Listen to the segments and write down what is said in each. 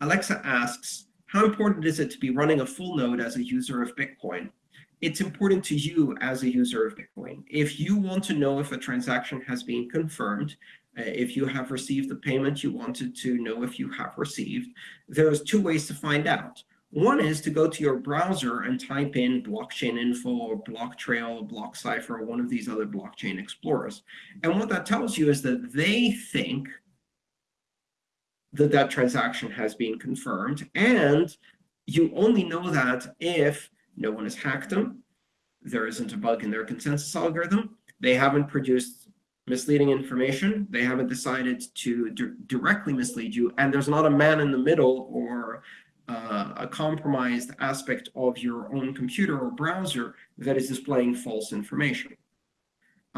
Alexa asks, how important is it to be running a full node as a user of Bitcoin? It's important to you as a user of Bitcoin. If you want to know if a transaction has been confirmed, uh, if you have received the payment you wanted to know if you have received, there's two ways to find out. One is to go to your browser and type in blockchain info or blocktrail, BlockCypher, or one of these other blockchain explorers. And what that tells you is that they think that that transaction has been confirmed. And you only know that if no one has hacked them, there isn't a bug in their consensus algorithm, they haven't produced misleading information, they haven't decided to directly mislead you, and there's not a man in the middle or uh, a compromised aspect of your own computer or browser that is displaying false information.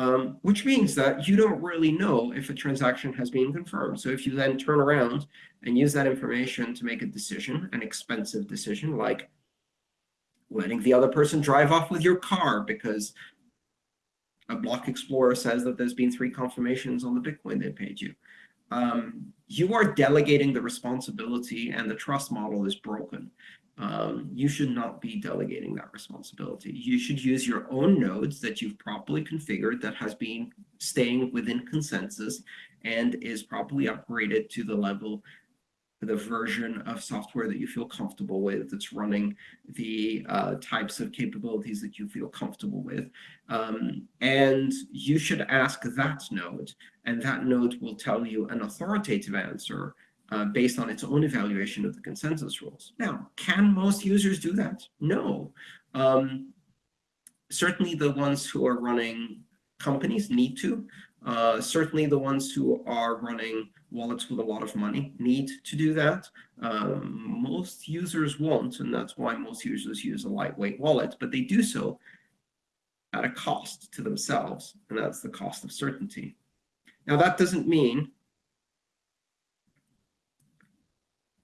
Um, which means that you don't really know if a transaction has been confirmed. So if you then turn around and use that information to make a decision, an expensive decision, like letting the other person drive off with your car because a block explorer says that there's been three confirmations on the Bitcoin they paid you um, you are delegating the responsibility and the trust model is broken. Um, you should not be delegating that responsibility. You should use your own nodes that you've properly configured that has been staying within consensus and is properly upgraded to the level the version of software that you feel comfortable with that's running the uh, types of capabilities that you feel comfortable with. Um, and you should ask that node, and that node will tell you an authoritative answer uh, based on its own evaluation of the consensus rules. Now, can most users do that? No. Um, certainly the ones who are running companies need to. Uh, certainly the ones who are running wallets with a lot of money need to do that. Um, most users won't, and that's why most users use a lightweight wallet, but they do so at a cost to themselves, and that's the cost of certainty. Now, that doesn't mean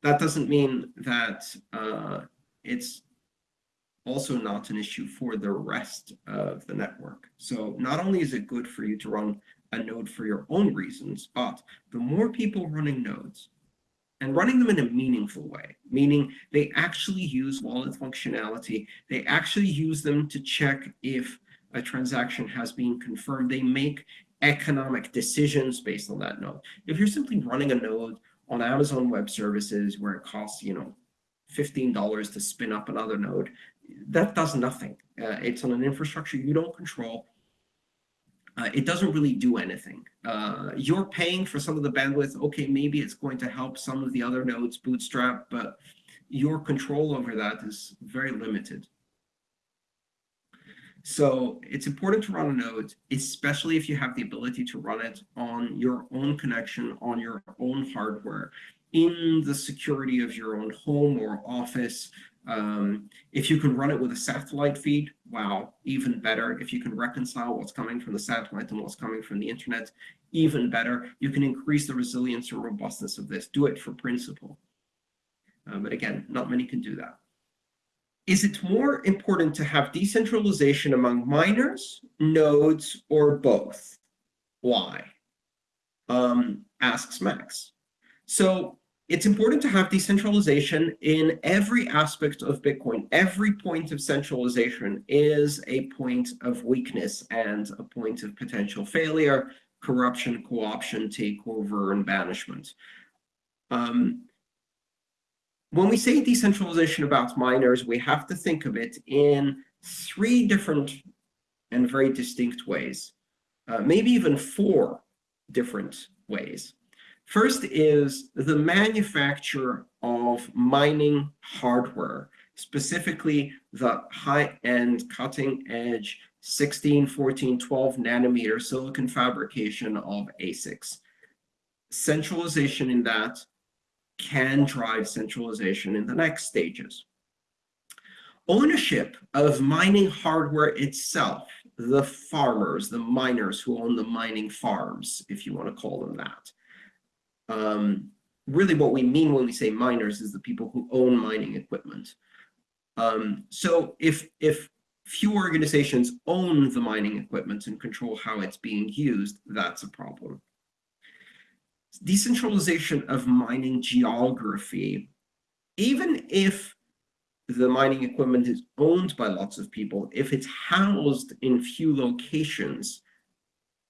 that doesn't mean that uh, it's also not an issue for the rest of the network. So not only is it good for you to run a node for your own reasons, but the more people running nodes and running them in a meaningful way, meaning they actually use wallet functionality, they actually use them to check if a transaction has been confirmed, they make economic decisions based on that node. If you're simply running a node on Amazon Web Services where it costs, you know, $15 to spin up another node, that does nothing. Uh, it's on an infrastructure you don't control uh, it doesn't really do anything. Uh, you're paying for some of the bandwidth. Okay, maybe it's going to help some of the other nodes bootstrap, but your control over that is very limited. So it's important to run a node, especially if you have the ability to run it on your own connection, on your own hardware, in the security of your own home or office, um, if you can run it with a satellite feed, wow, even better. If you can reconcile what's coming from the satellite and what's coming from the internet, even better. You can increase the resilience and robustness of this. Do it for principle. Uh, but again, not many can do that. Is it more important to have decentralization among miners, nodes, or both? Why? Um, asks Max. So it's important to have decentralization in every aspect of Bitcoin. Every point of centralization is a point of weakness and a point of potential failure, corruption, co-option, takeover, and banishment. Um, when we say decentralization about miners, we have to think of it in three different and very distinct ways, uh, maybe even four different ways. First is the manufacture of mining hardware, specifically the high-end cutting-edge 16, 14, 12 nanometer silicon fabrication of ASICs. Centralization in that can drive centralization in the next stages. Ownership of mining hardware itself, the farmers, the miners who own the mining farms, if you want to call them that, um, really what we mean when we say miners is the people who own mining equipment. Um, so if, if few organizations own the mining equipment and control how it's being used, that's a problem. Decentralization of mining geography even if the mining equipment is owned by lots of people, if it's housed in few locations,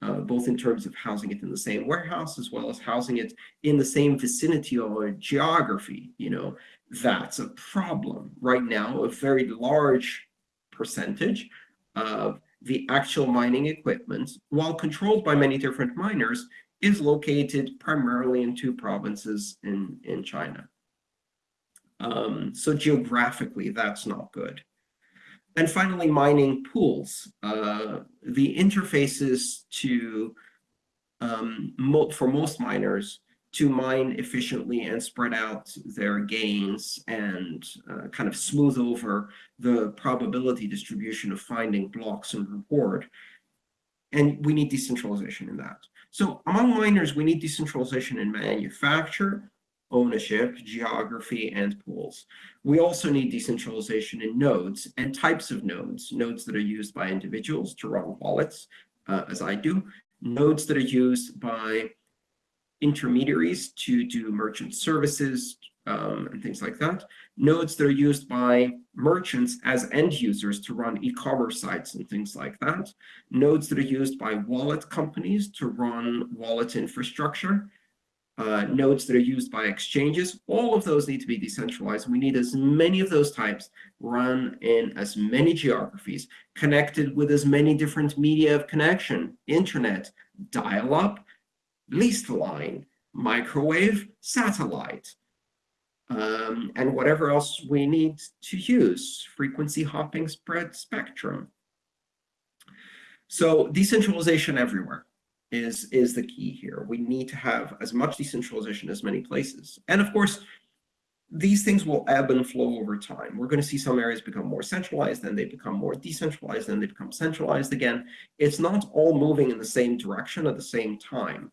uh, both in terms of housing it in the same warehouse as well as housing it in the same vicinity or geography, you know, that's a problem. Right now, a very large percentage of the actual mining equipment, while controlled by many different miners, is located primarily in two provinces in, in China. Um, so geographically, that's not good. And finally, mining pools. Uh, the interfaces to, um, mo for most miners, to mine efficiently and spread out their gains and uh, kind of smooth over the probability distribution of finding blocks and reward. And we need decentralization in that. So among miners, we need decentralization in manufacture, ownership, geography, and pools. We also need decentralization in nodes and types of nodes, nodes that are used by individuals to run wallets, uh, as I do, nodes that are used by intermediaries to do merchant services um, and things like that, nodes that are used by merchants as end users to run e-commerce sites and things like that, nodes that are used by wallet companies to run wallet infrastructure, uh, nodes that are used by exchanges, all of those need to be decentralized. We need as many of those types run in as many geographies, connected with as many different media of connection, internet, dial-up, leased line, microwave, satellite, um, and whatever else we need to use, frequency hopping spread spectrum. So decentralization everywhere is, is the key here. We need to have as much decentralization as many places. And of course, these things will ebb and flow over time. We're going to see some areas become more centralized, then they become more decentralized, then they become centralized again. It's not all moving in the same direction at the same time,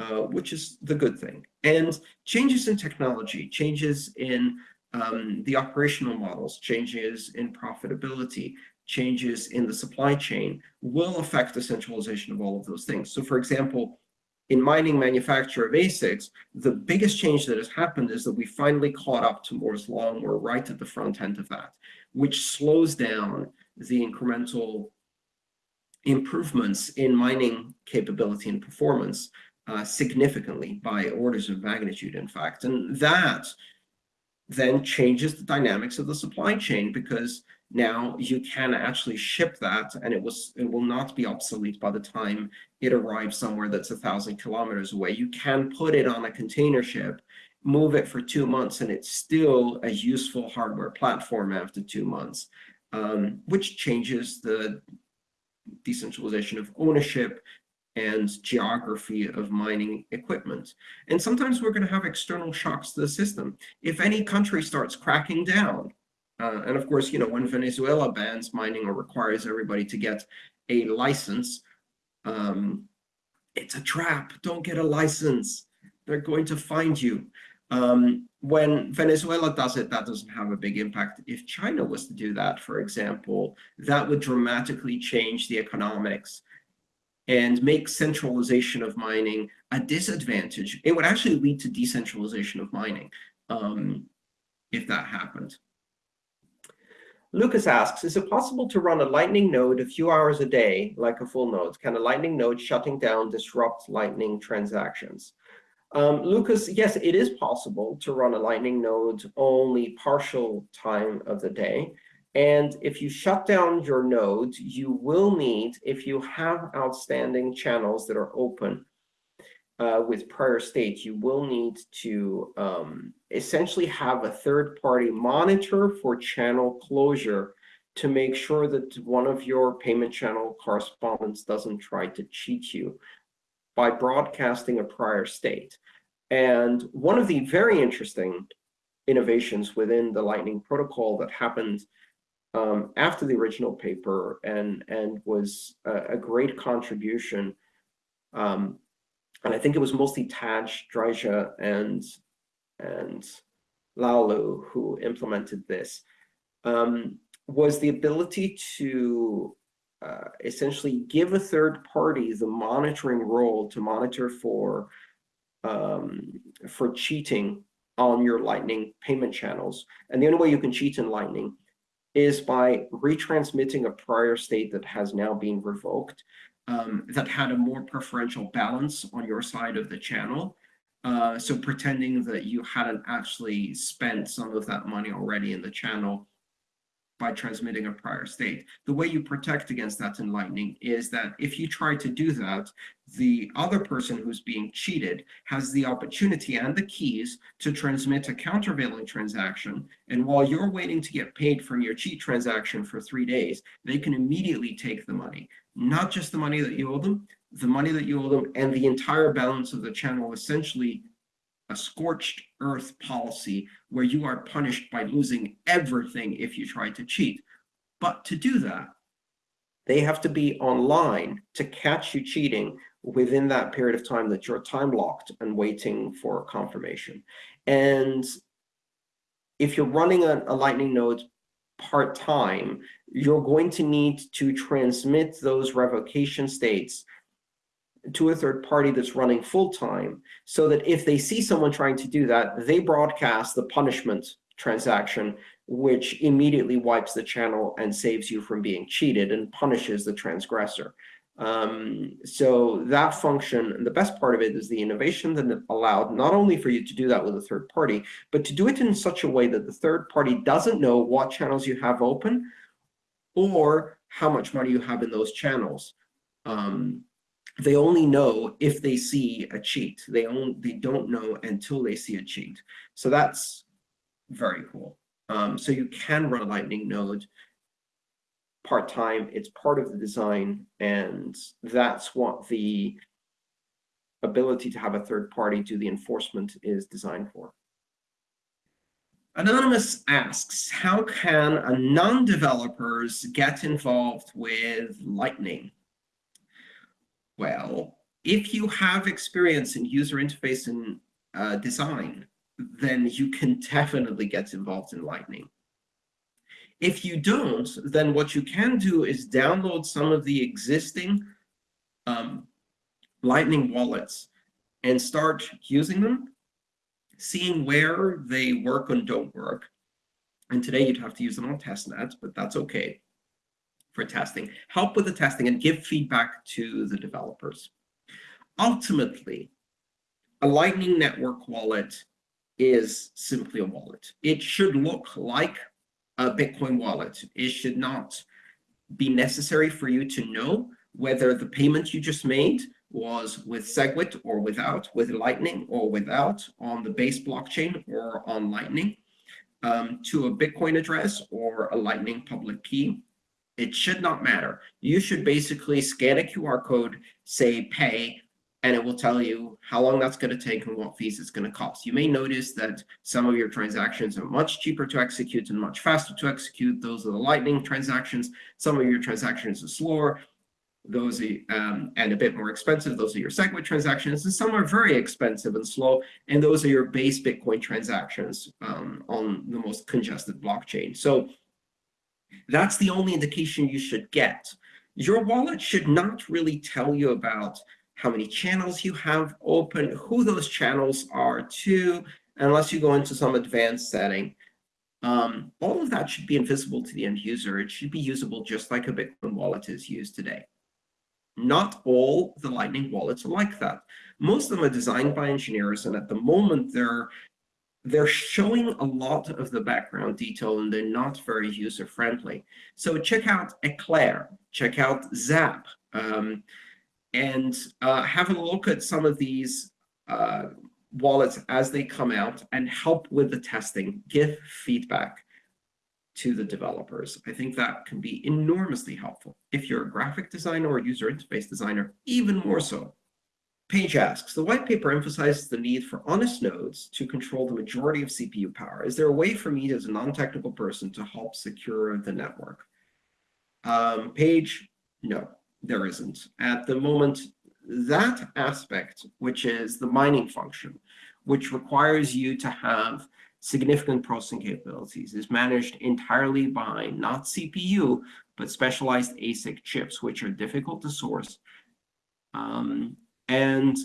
uh, which is the good thing. And changes in technology, changes in um, the operational models, changes in profitability, changes in the supply chain will affect the centralization of all of those things. So for example, in mining manufacture of ASICs, the biggest change that has happened is that we finally caught up to Moore's law, and we're right at the front end of that, which slows down the incremental improvements in mining capability and performance uh, significantly by orders of magnitude, in fact. And that then changes the dynamics of the supply chain because now you can actually ship that and it was it will not be obsolete by the time it arrives somewhere that's a thousand kilometers away. You can put it on a container ship, move it for two months, and it's still a useful hardware platform after two months, um, which changes the decentralization of ownership and geography of mining equipment. And sometimes we're going to have external shocks to the system. If any country starts cracking down, uh, and of course, you know, when Venezuela bans mining or requires everybody to get a license, um, it's a trap. Don't get a license. They're going to find you. Um, when Venezuela does it, that doesn't have a big impact. If China was to do that, for example, that would dramatically change the economics and make centralization of mining a disadvantage. It would actually lead to decentralization of mining um, if that happened. Lucas asks, is it possible to run a Lightning node a few hours a day, like a full node? Can a Lightning node shutting down disrupt Lightning transactions? Um, Lucas, yes, it is possible to run a Lightning node only partial time of the day. And if you shut down your node, you will need, if you have outstanding channels that are open, uh, with prior state, you will need to um, essentially have a third party monitor for channel closure to make sure that one of your payment channel correspondents doesn't try to cheat you by broadcasting a prior state. And one of the very interesting innovations within the Lightning protocol that happened um, after the original paper and, and was a, a great contribution um, and I think it was mostly Tadge, Dryja, and and Laolu who implemented this, um, was the ability to uh, essentially give a third party the monitoring role to monitor for um, for cheating on your Lightning payment channels. And the only way you can cheat in Lightning is by retransmitting a prior state that has now been revoked, um, that had a more preferential balance on your side of the channel. Uh, so pretending that you hadn't actually spent some of that money already in the channel by transmitting a prior state. The way you protect against that in Lightning is that if you try to do that, the other person who's being cheated has the opportunity and the keys to transmit a countervailing transaction. And while you're waiting to get paid from your cheat transaction for three days, they can immediately take the money, not just the money that you owe them, the money that you owe them and the entire balance of the channel essentially a scorched earth policy where you are punished by losing everything if you try to cheat. But to do that, they have to be online to catch you cheating within that period of time that you're time locked and waiting for confirmation. And if you're running a, a Lightning node part-time, you're going to need to transmit those revocation states to a third party that's running full time so that if they see someone trying to do that, they broadcast the punishment transaction, which immediately wipes the channel and saves you from being cheated and punishes the transgressor. Um, so that function, and the best part of it is the innovation that allowed not only for you to do that with a third party, but to do it in such a way that the third party doesn't know what channels you have open or how much money you have in those channels. Um, they only know if they see a cheat. They only they don't know until they see a cheat. So that's very cool. Um, so you can run a Lightning node part-time. It's part of the design, and that's what the ability to have a third party do the enforcement is designed for. Anonymous asks, how can non-developers get involved with Lightning? Well, if you have experience in user interface and uh, design, then you can definitely get involved in Lightning. If you don't, then what you can do is download some of the existing um, Lightning wallets and start using them, seeing where they work and don't work. And today you'd have to use them on testnet, but that's okay for testing, help with the testing, and give feedback to the developers. Ultimately, a Lightning Network wallet is simply a wallet. It should look like a Bitcoin wallet. It should not be necessary for you to know whether the payment you just made was with SegWit or without, with Lightning or without, on the base blockchain or on Lightning, um, to a Bitcoin address or a Lightning public key. It should not matter. You should basically scan a QR code, say pay, and it will tell you how long that's going to take and what fees it's going to cost. You may notice that some of your transactions are much cheaper to execute and much faster to execute. Those are the Lightning transactions. Some of your transactions are slower. Those um, and a bit more expensive. Those are your SegWit transactions. And some are very expensive and slow. And those are your base Bitcoin transactions um, on the most congested blockchain. So that's the only indication you should get. Your wallet should not really tell you about how many channels you have open, who those channels are to, unless you go into some advanced setting. Um, all of that should be invisible to the end user. It should be usable just like a Bitcoin wallet is used today. Not all the Lightning wallets are like that. Most of them are designed by engineers, and at the moment, they're they're showing a lot of the background detail and they're not very user friendly. So check out Eclair, check out Zap, um, and uh, have a look at some of these uh, wallets as they come out and help with the testing, give feedback to the developers. I think that can be enormously helpful. If you're a graphic designer or user interface designer, even more so. Page asks, the white paper emphasizes the need for honest nodes to control the majority of CPU power. Is there a way for me as a non-technical person to help secure the network? Um, Page, no, there isn't. At the moment, that aspect, which is the mining function, which requires you to have significant processing capabilities, is managed entirely by not CPU, but specialized ASIC chips, which are difficult to source. Um, and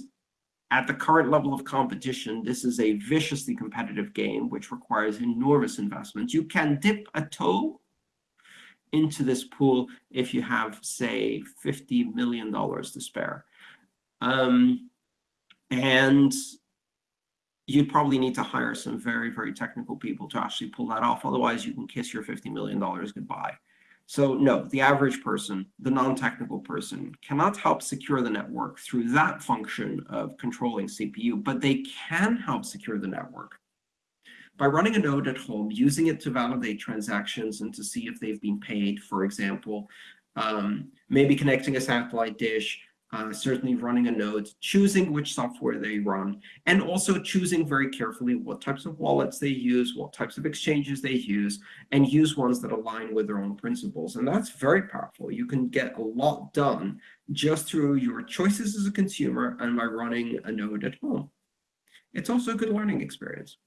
at the current level of competition, this is a viciously competitive game, which requires enormous investment. You can dip a toe into this pool if you have, say, $50 million to spare. Um, and you'd probably need to hire some very, very technical people to actually pull that off. Otherwise, you can kiss your $50 million goodbye. So no, the average person, the non-technical person, cannot help secure the network through that function of controlling CPU, but they can help secure the network by running a node at home, using it to validate transactions and to see if they've been paid, for example, um, maybe connecting a satellite dish, uh, certainly running a node, choosing which software they run, and also choosing very carefully what types of wallets they use, what types of exchanges they use, and use ones that align with their own principles. And that's very powerful. You can get a lot done just through your choices as a consumer and by running a node at home. It's also a good learning experience.